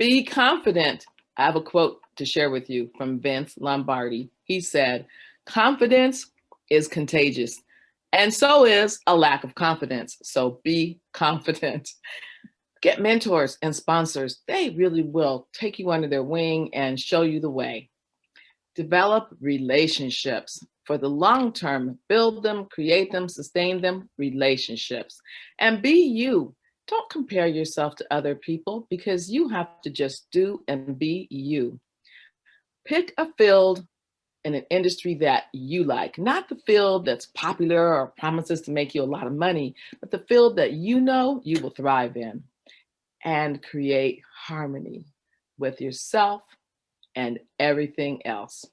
Be confident. I have a quote to share with you from Vince Lombardi. He said, confidence is contagious and so is a lack of confidence. So be confident. Get mentors and sponsors. They really will take you under their wing and show you the way. Develop relationships for the long term. Build them, create them, sustain them, relationships. And be you. Don't compare yourself to other people because you have to just do and be you. Pick a field in an industry that you like, not the field that's popular or promises to make you a lot of money, but the field that you know you will thrive in and create harmony with yourself and everything else.